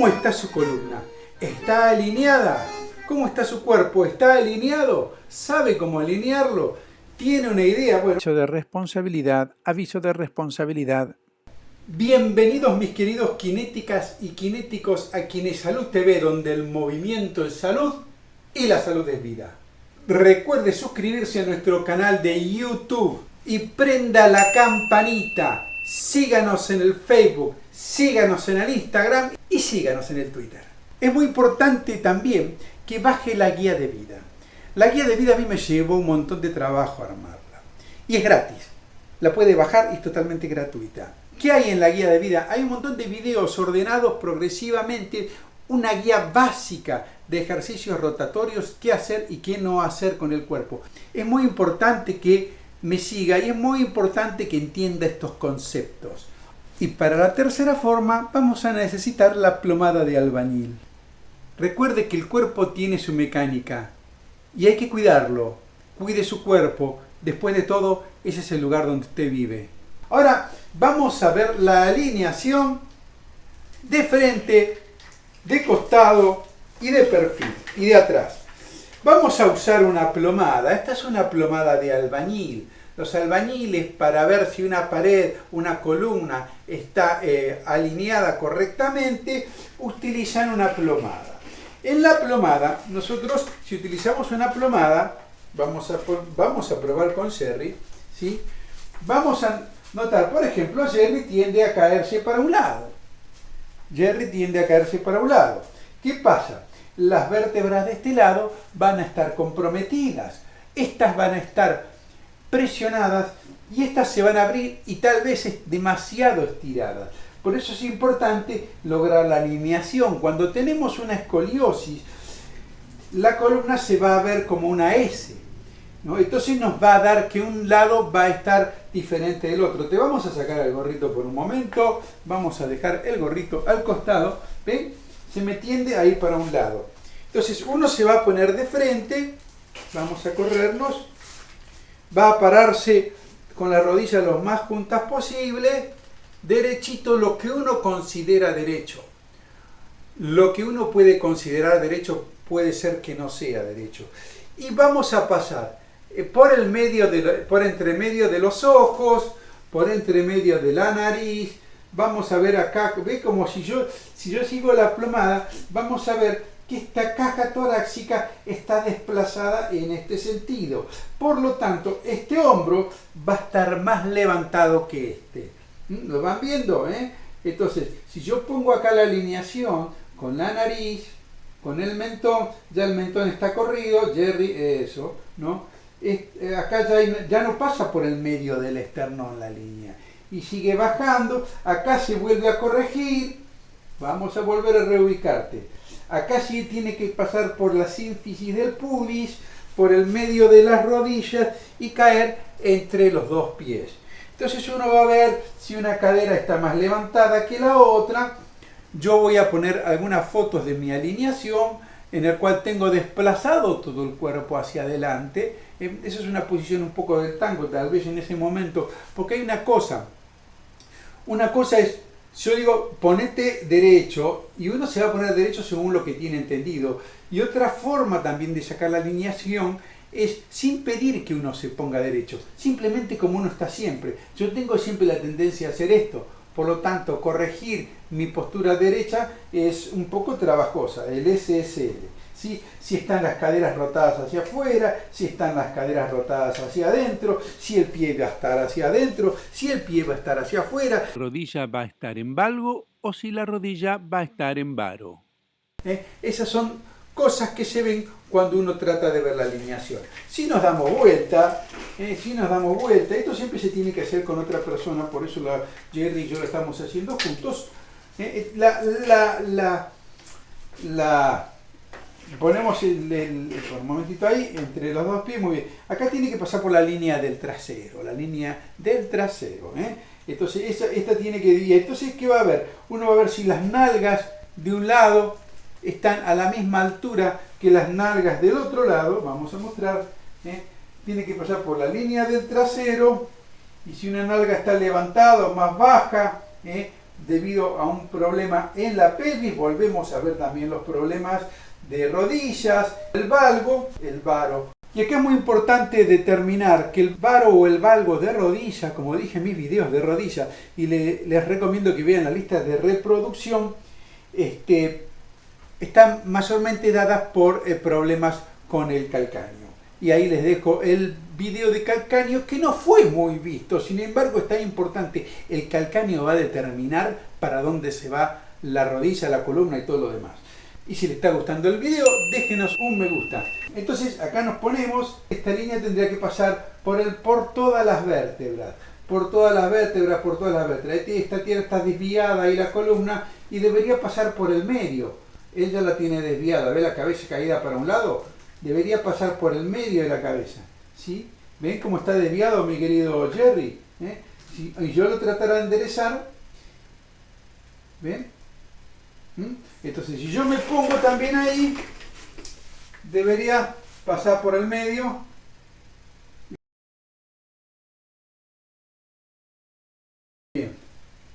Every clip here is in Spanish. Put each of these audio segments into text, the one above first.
¿Cómo está su columna? ¿Está alineada? ¿Cómo está su cuerpo? ¿Está alineado? ¿Sabe cómo alinearlo? ¿Tiene una idea? Bueno, Aviso de responsabilidad, aviso de responsabilidad. bienvenidos mis queridos kinéticas y kinéticos a Kinesalud TV, donde el movimiento es salud y la salud es vida. Recuerde suscribirse a nuestro canal de YouTube y prenda la campanita. Síganos en el Facebook, síganos en el Instagram síganos en el Twitter. Es muy importante también que baje la guía de vida. La guía de vida a mí me llevó un montón de trabajo armarla. Y es gratis. La puede bajar y es totalmente gratuita. ¿Qué hay en la guía de vida? Hay un montón de videos ordenados progresivamente, una guía básica de ejercicios rotatorios, qué hacer y qué no hacer con el cuerpo. Es muy importante que me siga y es muy importante que entienda estos conceptos. Y para la tercera forma vamos a necesitar la plomada de albañil. Recuerde que el cuerpo tiene su mecánica y hay que cuidarlo. Cuide su cuerpo. Después de todo, ese es el lugar donde usted vive. Ahora vamos a ver la alineación de frente, de costado y de perfil y de atrás. Vamos a usar una plomada. Esta es una plomada de albañil. Los albañiles para ver si una pared, una columna está eh, alineada correctamente, utilizan una plomada. En la plomada, nosotros si utilizamos una plomada, vamos a, vamos a probar con Jerry, ¿sí? vamos a notar, por ejemplo, Jerry tiende a caerse para un lado. Jerry tiende a caerse para un lado. ¿Qué pasa? Las vértebras de este lado van a estar comprometidas. Estas van a estar presionadas y estas se van a abrir y tal vez es demasiado estiradas. Por eso es importante lograr la alineación. Cuando tenemos una escoliosis, la columna se va a ver como una S. ¿no? Entonces nos va a dar que un lado va a estar diferente del otro. Te vamos a sacar el gorrito por un momento. Vamos a dejar el gorrito al costado. ¿Ven? Se me tiende a ir para un lado. Entonces uno se va a poner de frente. Vamos a corrernos. Va a pararse con la rodilla lo más juntas posible derechito lo que uno considera derecho. Lo que uno puede considerar derecho puede ser que no sea derecho. Y vamos a pasar eh, por el medio de, por entre medio de los ojos, por entre medio de la nariz. Vamos a ver acá, ve como si yo, si yo sigo la plomada, vamos a ver que esta caja torácica está desplazada en este sentido. Por lo tanto, este hombro va a estar más levantado que este. ¿Mm? ¿Lo van viendo? Eh? Entonces, si yo pongo acá la alineación con la nariz, con el mentón, ya el mentón está corrido, Jerry, eso, ¿no? Eh, acá ya, ya no pasa por el medio del esternón la línea. Y sigue bajando, acá se vuelve a corregir, vamos a volver a reubicarte. Acá sí tiene que pasar por la sínfisis del pubis, por el medio de las rodillas y caer entre los dos pies. Entonces uno va a ver si una cadera está más levantada que la otra. Yo voy a poner algunas fotos de mi alineación en el cual tengo desplazado todo el cuerpo hacia adelante. Em, esa es una posición un poco del tango, tal vez en ese momento, porque hay una cosa. Una cosa es, yo digo, ponete derecho, y uno se va a poner derecho según lo que tiene entendido. Y otra forma también de sacar la alineación es sin pedir que uno se ponga derecho, simplemente como uno está siempre. Yo tengo siempre la tendencia a hacer esto, por lo tanto corregir mi postura derecha es un poco trabajosa, el SSL. ¿sí? Si están las caderas rotadas hacia afuera, si están las caderas rotadas hacia adentro, si el pie va a estar hacia adentro, si el pie va a estar hacia afuera. La rodilla va a estar en valgo o si la rodilla va a estar en varo. ¿Eh? Esas son cosas que se ven cuando uno trata de ver la alineación. Si nos damos vuelta, eh, si nos damos vuelta, esto siempre se tiene que hacer con otra persona, por eso Jerry y yo lo estamos haciendo juntos. Eh, la, la, la, la, ponemos el, un momentito ahí, entre los dos pies, muy bien. Acá tiene que pasar por la línea del trasero, la línea del trasero. ¿eh? Entonces, esta tiene que... Y entonces, ¿qué va a haber? Uno va a ver si las nalgas de un lado están a la misma altura que las nalgas del otro lado, vamos a mostrar, ¿eh? Tiene que pasar por la línea del trasero y si una nalga está levantada o más baja, ¿eh? debido a un problema en la pelvis. Volvemos a ver también los problemas de rodillas, el valgo, el varo. Y aquí es muy importante determinar que el varo o el valgo de rodilla, como dije en mis videos de rodilla, y les recomiendo que vean la lista de reproducción, este, están mayormente dadas por eh, problemas con el calcáneo. Y ahí les dejo el video de calcáneo que no fue muy visto, sin embargo está importante. El calcáneo va a determinar para dónde se va la rodilla, la columna y todo lo demás. Y si les está gustando el video, déjenos un me gusta. Entonces acá nos ponemos, esta línea tendría que pasar por, el, por todas las vértebras. Por todas las vértebras, por todas las vértebras. Esta tierra está desviada ahí la columna y debería pasar por el medio. Ella la tiene desviada, ¿ve la cabeza caída para un lado? Debería pasar por el medio de la cabeza. ¿sí? ¿Ven cómo está desviado mi querido Jerry? ¿Eh? Si yo lo tratara de enderezar, ¿ven? ¿Mm? Entonces, si yo me pongo también ahí, debería pasar por el medio.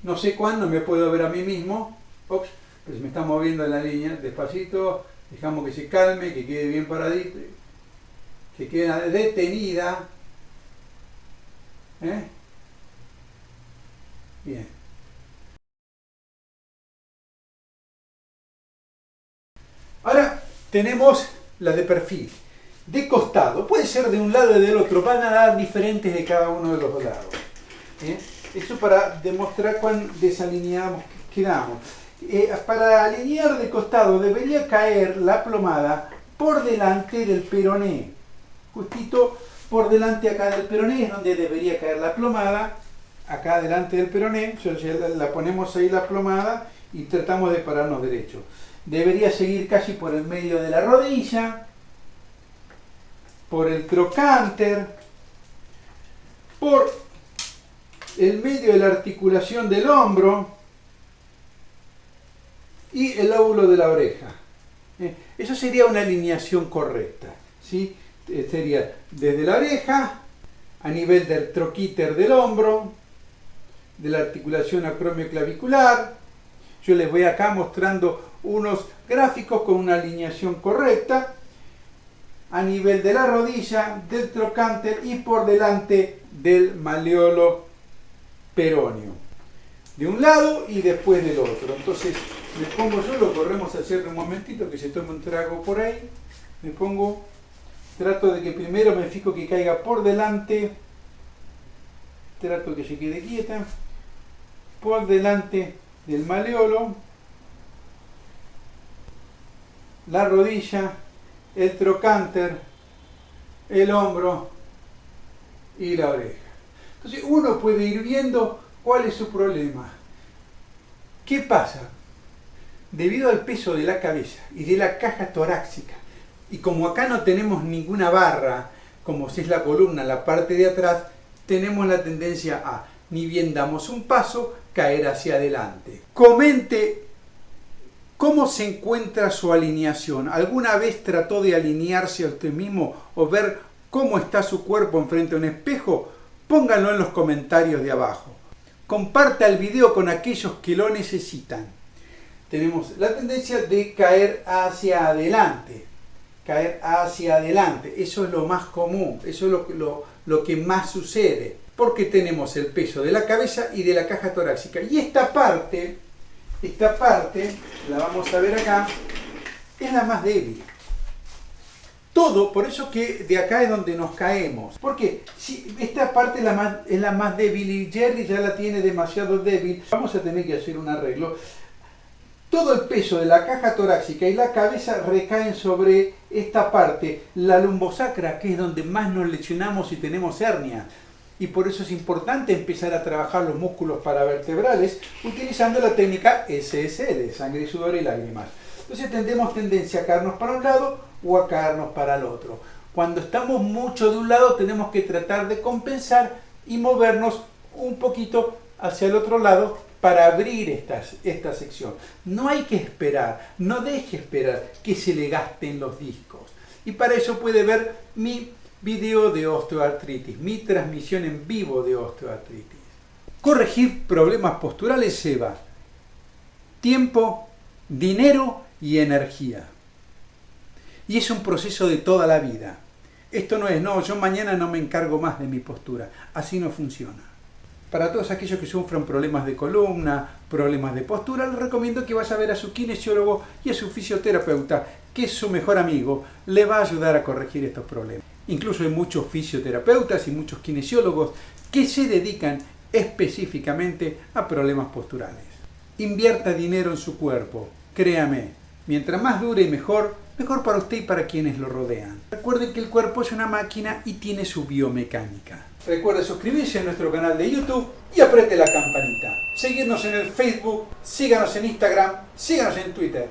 No sé cuándo me puedo ver a mí mismo. Ops, pues me está moviendo la línea. Despacito, dejamos que se calme, que quede bien paradito, que quede detenida. ¿Eh? Bien. Ahora tenemos la de perfil, de costado. Puede ser de un lado y del otro, van a dar diferentes de cada uno de los lados. ¿eh? Eso para demostrar cuán desalineados quedamos. Eh, para alinear de costado debería caer la plomada por delante del peroné. Justito por delante acá del peroné es donde debería caer la plomada. Acá delante del peroné, la ponemos ahí la plomada y tratamos de pararnos derecho. Debería seguir casi por el medio de la rodilla, por el trocánter, por el medio de la articulación del hombro y el lóbulo de la oreja. Eh, eso sería una alineación correcta. ¿sí? Eh, sería desde la oreja, a nivel del troquíter del hombro, de la articulación acromioclavicular. Yo les voy acá mostrando unos gráficos con una alineación correcta a nivel de la rodilla, del trocánter y por delante del maleolo peroneo. De un lado y después del otro. Entonces me pongo yo, lo corremos a hacer un momentito que se tome un trago por ahí. Me pongo, trato de que primero me fijo que caiga por delante. Trato que se quede quieta. Por delante del maleolo la rodilla, el trocánter, el hombro y la oreja. Entonces uno puede ir viendo cuál es su problema. ¿Qué pasa? Debido al peso de la cabeza y de la caja torácica, y como acá no tenemos ninguna barra, como si es la columna, la parte de atrás, tenemos la tendencia a, ni bien damos un paso, caer hacia adelante. Comente ¿Cómo se encuentra su alineación? ¿Alguna vez trató de alinearse a usted mismo o ver cómo está su cuerpo enfrente a un espejo? Pónganlo en los comentarios de abajo. Comparta el video con aquellos que lo necesitan. Tenemos la tendencia de caer hacia adelante. Caer hacia adelante. Eso es lo más común. Eso es lo, lo, que más sucede. Porque tenemos el peso de la cabeza y de la caja torácica. Y esta parte esta parte, la vamos a ver acá, es la más débil. Todo, por eso que de acá es donde nos caemos. Porque si esta parte es la, más, es la más débil y Jerry ya la tiene demasiado débil, vamos a tener que hacer un arreglo. Todo el peso de la caja torácica y la cabeza recaen sobre esta parte, la lumbosacra, que es donde más nos lesionamos y tenemos hernia y por eso es importante empezar a trabajar los músculos paravertebrales utilizando la técnica SSL, sangre, sudor y lágrimas. Entonces tendemos tendencia a caernos para un lado o a caernos para el otro. Cuando estamos mucho de un lado tenemos que tratar de compensar y movernos un poquito hacia el otro lado para abrir esta, esta sección. No hay que esperar, no deje esperar que se le gasten los discos. Y para eso puede ver mi video de osteoartritis, mi transmisión en vivo de osteoartritis. Corregir problemas posturales lleva tiempo, dinero y energía. Y es un proceso de toda la vida. Esto no es, no, yo mañana no me encargo más de mi postura. Así no funciona. Para todos aquellos que sufren problemas de columna, problemas de postura, les recomiendo que vaya a ver a su kinesiólogo y a su fisioterapeuta, que es su mejor amigo, le va a ayudar a corregir estos problemas. Incluso hay muchos fisioterapeutas y muchos kinesiólogos que se dedican específicamente a problemas posturales. Invierta dinero en su cuerpo, créame, mientras más dure y mejor, mejor para usted y para quienes lo rodean. Recuerden que el cuerpo es una máquina y tiene su biomecánica. Recuerde suscribirse a nuestro canal de YouTube y apriete la campanita. Seguirnos en el Facebook, síganos en Instagram, síganos en Twitter.